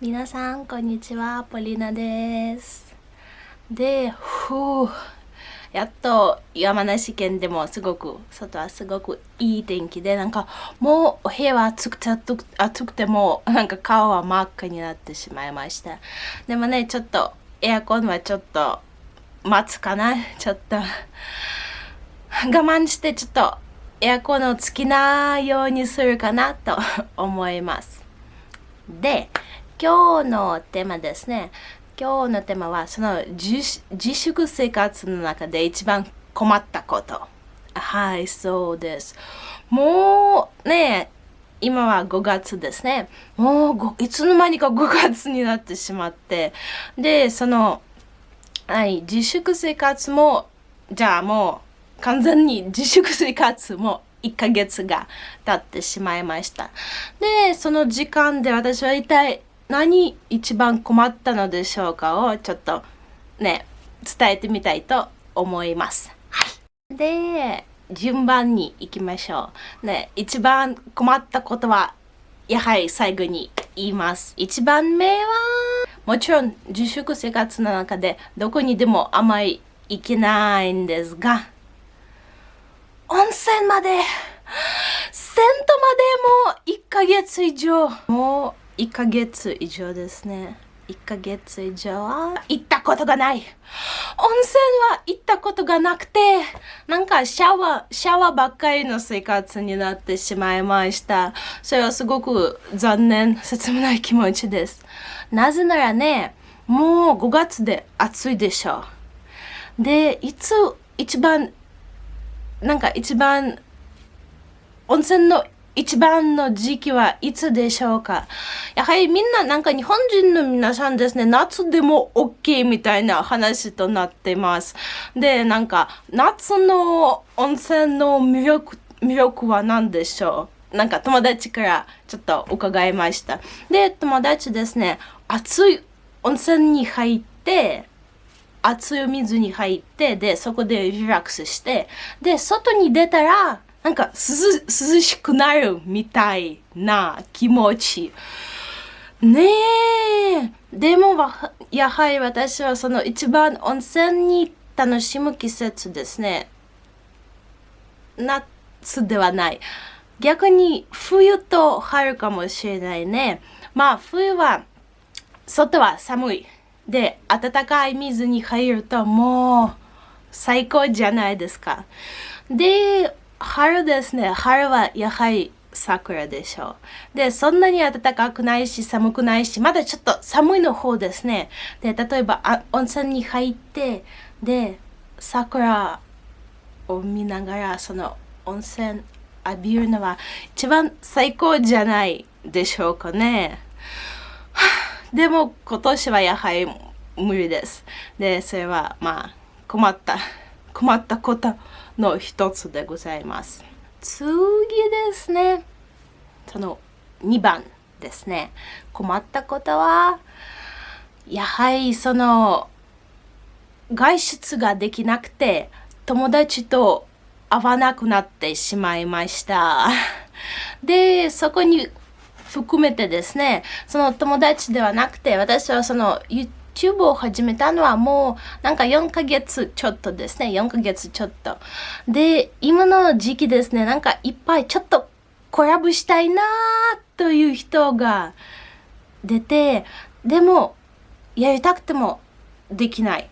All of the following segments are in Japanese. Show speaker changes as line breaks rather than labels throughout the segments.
皆さん、こんにちは。ポリナです。で、ふう。やっと山梨県でもすごく、外はすごくいい天気で、なんかもうお部屋は暑くて暑くても、なんか顔は真っ赤になってしまいました。でもね、ちょっとエアコンはちょっと待つかな。ちょっと我慢してちょっとエアコンをつきなようにするかなと思います。で、今日のテーマですね。今日のテーマはその自粛生活の中で一番困ったこと。はい、そうです。もうね、今は5月ですね。もういつの間にか5月になってしまって。で、その、はい、自粛生活も、じゃあもう完全に自粛生活も1ヶ月が経ってしまいました。で、その時間で私は一体何一番困ったのでしょうかをちょっとね、伝えてみたいと思います。はい。で、順番に行きましょう。ね、一番困ったことは、やはり最後に言います。一番目は、もちろん自粛生活の中でどこにでもあまり行けないんですが、温泉まで、銭湯までも1ヶ月以上、もう1ヶ月以上ですね。1ヶ月以上は行ったことがない。温泉は行ったことがなくて、なんかシャワー、シャワーばっかりの生活になってしまいました。それはすごく残念、切ない気持ちです。なぜならね、もう5月で暑いでしょう。で、いつ一番、なんか一番温泉の一番の時期はいつでしょうか？やはりみんななんか日本人の皆さんですね、夏でも OK みたいな話となってます。で、なんか夏の温泉の魅力、魅力は何でしょう？なんか友達からちょっと伺いました。で、友達ですね、熱い温泉に入って、熱い水に入って、で、そこでリラックスして、で、外に出たら、なんか涼涼しくなるみたいな気持ち。ねえ。でも、やはり私はその一番温泉に楽しむ季節ですね。夏ではない。逆に冬と春かもしれないね。まあ冬は外は寒い。で、暖かい水に入るともう最高じゃないですか。で、春ですね。春はやはり桜でしょう。で、そんなに暖かくないし、寒くないし、まだちょっと寒いの方ですね。で、例えばあ温泉に入って、で、桜を見ながら、その温泉浴びるのは一番最高じゃないでしょうかね。でも今年はやはり無理です。で、それはまあ困った、困ったことの一つでございます。次ですね。その2番ですね。困ったことは、やはりその外出ができなくて友達と会わなくなってしまいました。で、そこに含めてですね、その友達ではなくて、私はその YouTube YouTube を始めたのはもうなんか4ヶ月ちょっとですね。4ヶ月ちょっと。で、今の時期ですね、なんかいっぱいちょっとコラボしたいなという人が出て、でもやりたくてもできない。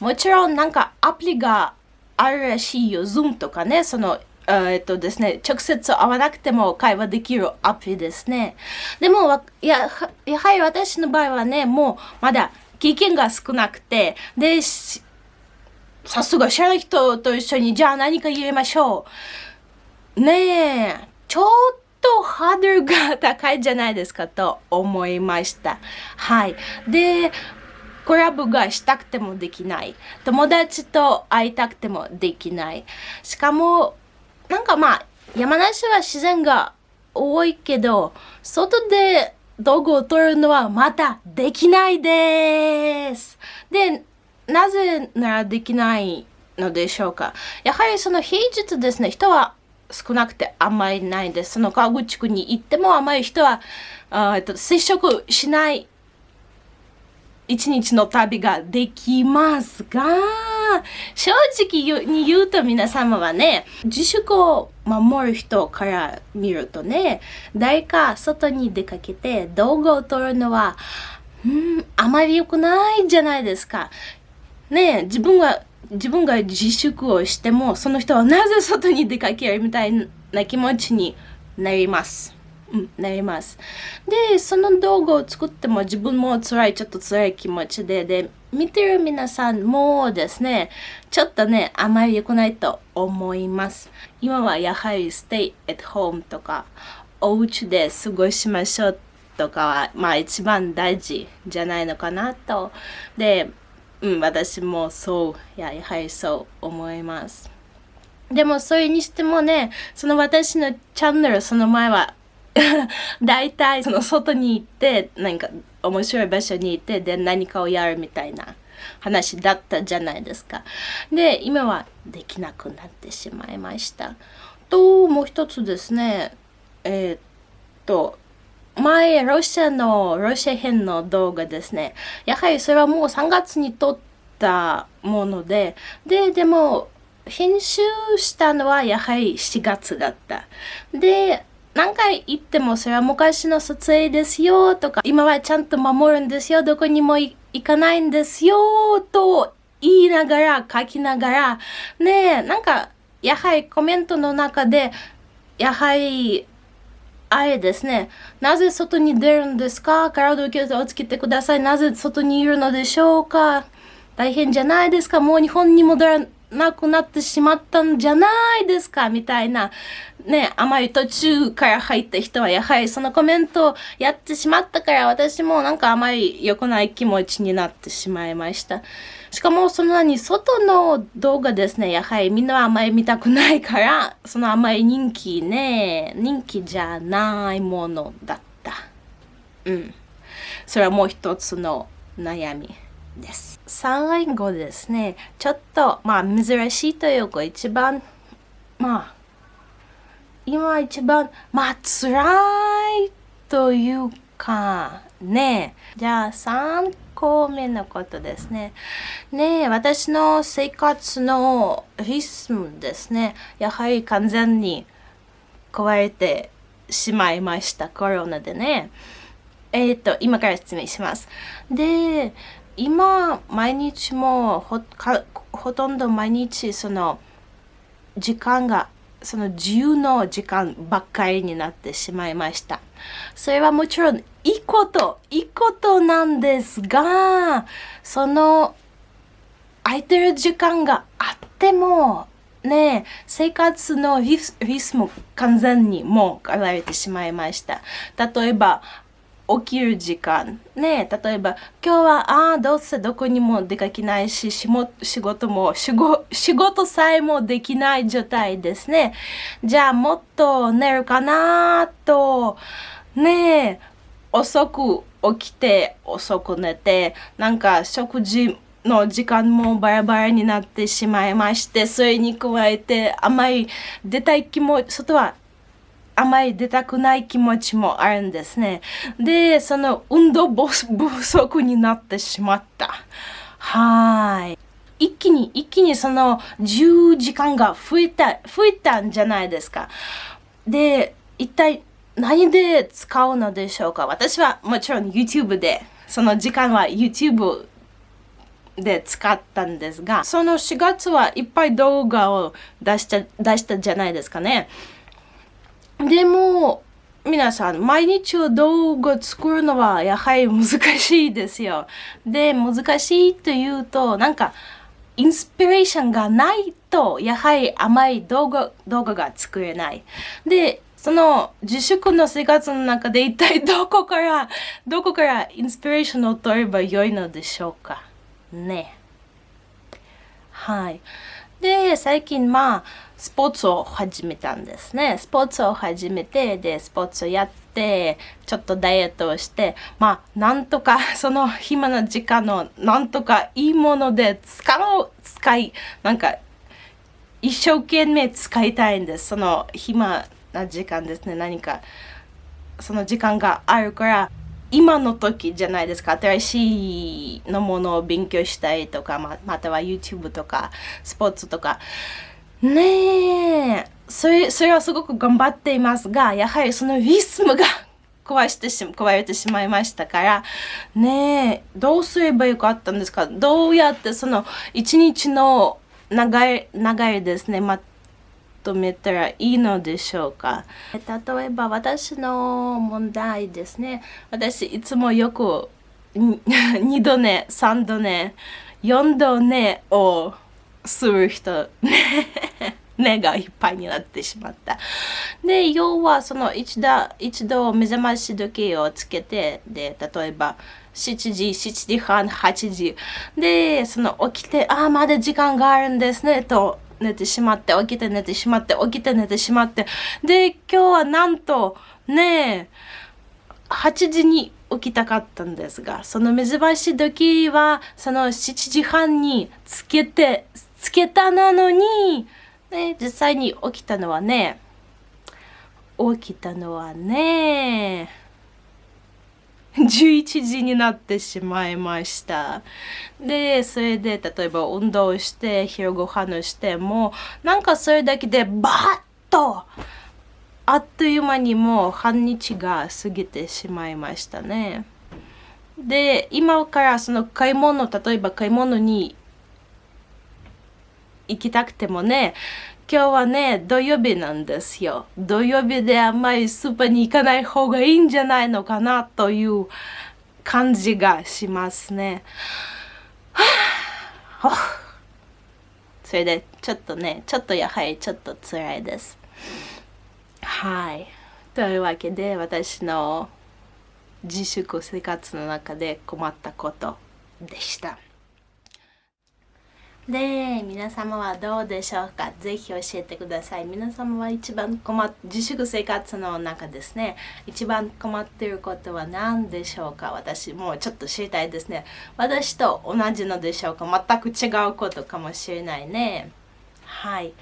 もちろんなんかアプリがあるらしいよ。Zoom とかね、そのえっとですね、直接会わなくても会話できるアプリですね。でも、ややはり私の場合はね、もうまだ経験が少なくて、で、さすが知らない人と一緒に、じゃあ何か入れましょう。ねえ、ちょっとハードルが高いじゃないですかと思いました。はい。で、コラボがしたくてもできない。友達と会いたくてもできない。しかも、なんかまあ、山梨は自然が多いけど、外で道具を取るのはまたできないです。で、なぜならできないのでしょうかやはりその平日ですね、人は少なくてあんまりないです。その川口区に行ってもあまり人はあと接触しない一日の旅ができますが、正直に言うと皆様はね、自粛を守る人から見るとね、誰か外に出かけて動画を撮るのは、うん、あまり良くないじゃないですか。ね自分は、自分が自粛をしても、その人はなぜ外に出かけるみたいな気持ちになります。うん、なります。で、その動画を作っても自分も辛い、ちょっと辛い気持ちで、で、見てる皆さんもですね、ちょっとね、あまり良くないと思います。今はやはり stay at home とか、お家で過ごしましょうとかは、まあ一番大事じゃないのかなと。で、うん、私もそう、ややはりそう思います。でもそれにしてもね、その私のチャンネルその前は 大体その外に行って何か面白い場所に行ってで何かをやるみたいな話だったじゃないですか。で今はできなくなってしまいました。ともう一つですねえー、っと前ロシアのロシア編の動画ですねやはりそれはもう3月に撮ったものでででも編集したのはやはり4月だった。で何回言ってもそれは昔の撮影ですよとか、今はちゃんと守るんですよ、どこにも行かないんですよと言いながら、書きながら、ねえ、なんか、やはりコメントの中で、やはり、あれですね。なぜ外に出るんですか？体を気をつけてください。なぜ外にいるのでしょうか？大変じゃないですか？もう日本に戻らなくなってしまったんじゃないですか？みたいな、ね、あまり途中から入った人はやはりそのコメントをやってしまったから私もなんかあまり良くない気持ちになってしまいました。しかもそんなに外の動画ですね、やはりみんなはあまり見たくないから、そのあまり人気ね、人気じゃないものだった。うん。それはもう一つの悩み。です。最後ですね、ちょっとまあ珍しいというか一番まあ今一番まあ辛いというかねじゃあ3個目のことですね。ね私の生活のリズムですね。やはり完全に壊れてしまいました。コロナでね。えっ、ー、と、今から説明します。で、今毎日もほほとんど毎日その時間がその自由の時間ばっかりになってしまいました。それはもちろんいいこと、いいことなんですが、その空いてる時間があっても、ね、生活のリスリスも完全にもう変われてしまいました。例えば、起きる時間。ね例えば今日はああどうせどこにも出かけないし仕事も仕事さえもできない状態ですね。じゃあもっと寝るかなと。ね遅く起きて遅く寝てなんか食事の時間もバラバラになってしまいましてそれに加えてあまり出たい気も外はあまり出たくない気持ちもあるんですね。で、その運動不足になってしまった。はい。一気に、一気にその10時間が増えた、増えたんじゃないですか。で、一体何で使うのでしょうか？私はもちろん YouTube で、その時間は YouTube で使ったんですが、その4月はいっぱい動画を出した、出したじゃないですかね。でも、皆さん、毎日動画作るのはやはり難しいですよ。で、難しいというと、なんか、インスピレーションがないと、やはり甘い動画、動画が作れない。で、その自粛の生活の中で一体どこから、どこからインスピレーションを取ればよいのでしょうか？ね。はい。で、最近まあ、スポーツを始めたんですね。スポーツを始めて、で、スポーツをやって、ちょっとダイエットをして、まあ、なんとか、その暇な時間を、なんとかいいもので使う、使い、なんか、一生懸命使いたいんです。その暇な時間ですね。何か、その時間があるから、今の時じゃないですか。新しいのものを勉強したいとかままたは YouTube とかスポーツとか。ねえ。それそれはすごく頑張っていますがやはりそのリズムが 壊してし壊れてしまいましたから。ねえ。どうすればよかったんですか？どうやってその一日の流れ流れですね、まとめたらいいのでしょうか例えば私の問題ですね私いつもよく2度寝3度寝4度寝をする人 目がいっぱいになってしまった。で、要はその一度一度目覚まし時計をつけて、で、例えば7時、7時半、8時。で、その起きて、ああ、まだ時間があるんですね、と寝てしまって、起きて寝てしまって、起きて寝てしまって。で、今日はなんと、ねえ、8時に起きたかったんですが、その目覚まし時は、その7時半につけて、つけたなのに、ね、実際に起きたのはね、起きたのはね、11時になってしまいました。で、それで例えば運動して昼ご飯をしても、なんかそれだけでバッとあっという間にもう半日が過ぎてしまいましたね。で、今からその買い物、例えば買い物に行きたくてもね、今日はね、土曜日なんですよ。土曜日であんまりスーパーに行かない方がいいんじゃないのかなという感じがしますね。それでちょっとね、ちょっとやはりちょっと辛いです。はい。というわけで私の自粛生活の中で困ったことでした。で、皆様はどうでしょうか？ぜひ教えてください。皆様は一番困っ、自粛生活の中ですね、一番困っていることは何でしょうか？私もうちょっと知りたいですね。私と同じのでしょうか？全く違うことかもしれないね。はい。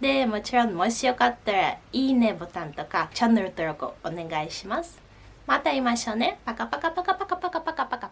で、もちろんもしよかったら、いいねボタンとか、チャンネル登録お願いします。また会いましょうね。パカパカパカパカパカパカパカ。